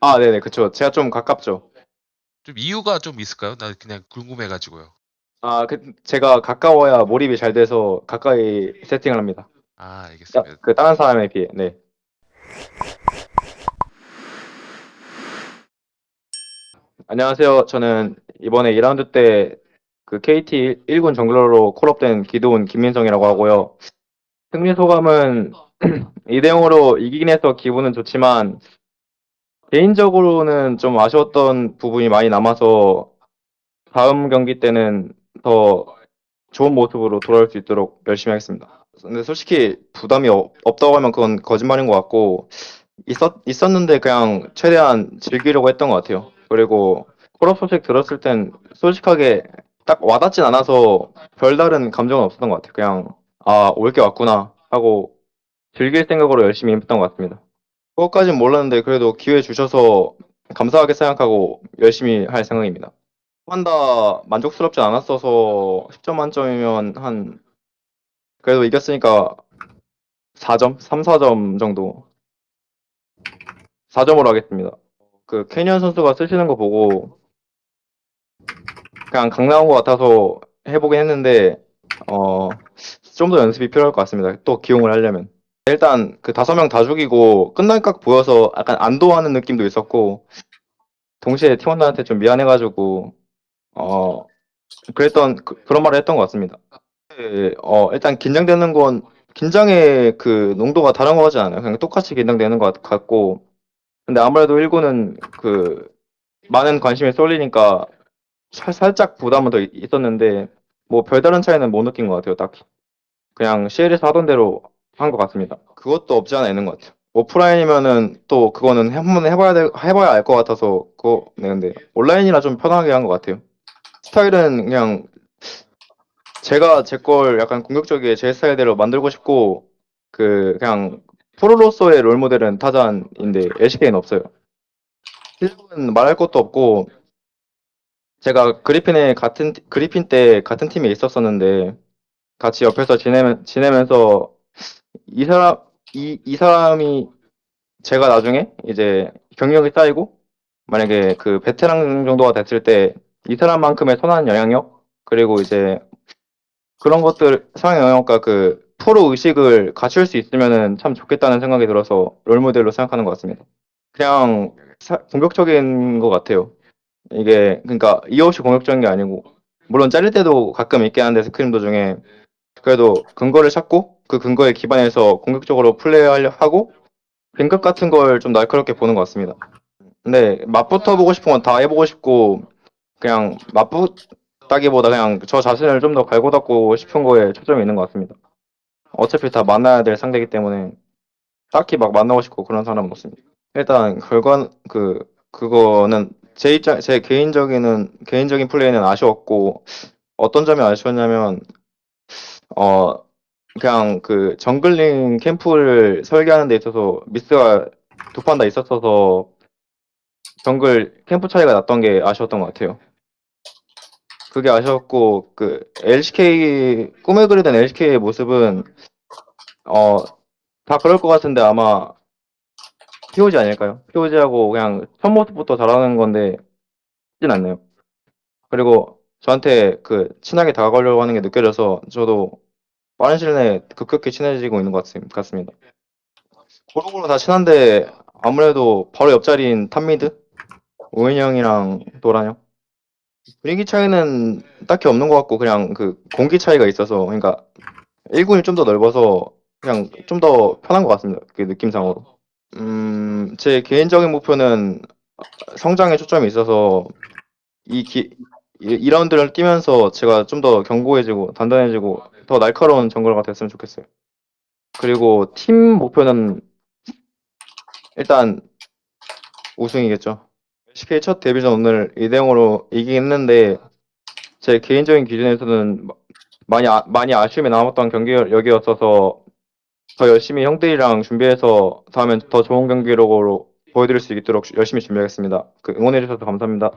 아, 네네, 그쵸. 제가 좀 가깝죠. 좀 이유가 좀 있을까요? 나 그냥 궁금해가지고요. 아, 그, 제가 가까워야 몰입이 잘 돼서 가까이 세팅을 합니다. 아, 야, 알겠습니다. 그 다른 사람에 비해, 네. 안녕하세요. 저는 이번에 2라운드 때 그 KT 1군 정글러로 콜업된 기도훈 김민성이라고 하고요. 승리 소감은 2대 0으로 이기긴 해서 기분은 좋지만 개인적으로는 좀 아쉬웠던 부분이 많이 남아서 다음 경기 때는 더 좋은 모습으로 돌아올 수 있도록 열심히 하겠습니다. 근데 솔직히 부담이 없, 없다고 하면 그건 거짓말인 것 같고 있었, 있었는데 그냥 최대한 즐기려고 했던 것 같아요. 그리고 콜업 소식 들었을 땐 솔직하게 딱 와닿진 않아서 별다른 감정은 없었던 것 같아요. 그냥 아, 올 게 왔구나 하고 즐길 생각으로 열심히 했던 것 같습니다. 그것까진 몰랐는데 그래도 기회 주셔서 감사하게 생각하고 열심히 할 생각입니다. 한다 만족스럽지 않았어서 10점 만점이면 한 그래도 이겼으니까 4점? 3, 4점 정도 4점으로 하겠습니다. 그 캐니언 선수가 쓰시는 거 보고 그냥 강 나온 것 같아서 해보긴 했는데 어, 좀 더 연습이 필요할 것 같습니다. 또 기용을 하려면 일단 그 다섯 명 다 죽이고 끝날 각 보여서 약간 안도하는 느낌도 있었고 동시에 팀원들한테 좀 미안해가지고 어 그랬던 그, 런 말을 했던 것 같습니다. 네, 어 일단 긴장되는 건 긴장의 그 농도가 다른 거 같지 않아요. 그냥 똑같이 긴장되는 것 같- 같고 근데 아무래도 1군은 그 많은 관심이 쏠리니까 살- 살짝 부담은 더 있- 있었는데 뭐 별다른 차이는 못 느낀 것 같아요. 딱히 그냥 CL에서 하던 대로 한 것 같습니다. 그것도 없지 않아 있는 것 같아요. 오프라인이면은 또 그거는 한번 해봐야 돼, 해봐야 알 것 같아서 그거 네 근데 온라인이라 좀 편하게 한 것 같아요. 스타일은 그냥 제가 제 걸 약간 공격적이게 제 스타일대로 만들고 싶고 그 그냥 프로로서의 롤 모델은 타잔인데 LCK는 없어요. 실력은 말할 것도 없고 제가 그리핀에 같은 티- 그리핀 때 같은 팀에 있었었는데 같이 옆에서 지내면 지내면서 이 사람 이, 이 사람이 제가 나중에 이제 경력이 쌓이고 만약에 그 베테랑 정도가 됐을 때 이 사람만큼의 선한 영향력 그리고 이제 그런 것들 상황 영역과 그 프로 의식을 갖출 수 있으면은 참 좋겠다는 생각이 들어서 롤 모델로 생각하는 것 같습니다. 그냥 사- 공격적인 것 같아요. 이게 그러니까 이유 없이 공격적인 게 아니고 물론 잘릴 때도 가끔 있긴 한데 스크림 도중에 그래도 근거를 찾고 그 근거에 기반해서 공격적으로 플레이하려 하고 뱅급 같은 걸 좀 날카롭게 보는 것 같습니다. 근데 맛부터 보고 싶은 건 다 해보고 싶고 그냥 맛보다기보다 그냥 저 자신을 좀 더 갈고 닦고 싶은 거에 초점이 있는 것 같습니다. 어차피 다 만나야 될 상대이기 때문에 딱히 막 만나고 싶고 그런 사람은 없습니다. 일단 결과 그 그거는 제 입장 제 개인적인 개인적인 플레이는 아쉬웠고 어떤 점이 아쉬웠냐면 어 그냥 그 정글링 캠프를 설계하는 데 있어서 미스가 두 판 다 있었어서 정글 캠프 차이가 났던 게 아쉬웠던 것 같아요. 그게 아쉬웠고 그 LCK 꿈에 그리던 LCK의 모습은 어 다 그럴 것 같은데 아마 POG 아닐까요? POG하고 그냥 첫 모습부터 잘하는 건데 쉽진 않네요. 그리고 저한테 그 친하게 다가가려고 하는 게 느껴져서 저도 빠른 시일 내에 급격히 친해지고 있는 것 같습- 같습 니다. 고루고루 다 친한데 아무래도 바로 옆자리인 top mid 오너 형이랑 도란 형 분위기 차이는 딱히 없는 것 같고 그냥 그 공기 차이가 있어서 그러니까 1군이 좀 더 넓어서 그냥 좀 더 편한 것 같습니다. 그 느낌상으로. 음, 제 개인적인 목표는 성장에 초점이 있어서 이 기, 이 2라운드를 뛰면서 제가 좀 더 견고해지고 단단해지고 더 날카로운 정글가 됐으면 좋겠어요. 그리고 팀 목표는 일단 우승이겠죠. LCK 첫 데뷔전 오늘 2대 0으로 이기긴 했는데 제 개인적인 기준에서는 마- 많이 아, 많이 아쉬움이 남았던 경기력이었어서 더 열심히 형들이랑 준비해서 다음엔 더 좋은 경기력으로 보여드릴 수 있도록 열심히 준비하겠습니다. 그 응원해주셔서 감사합니다.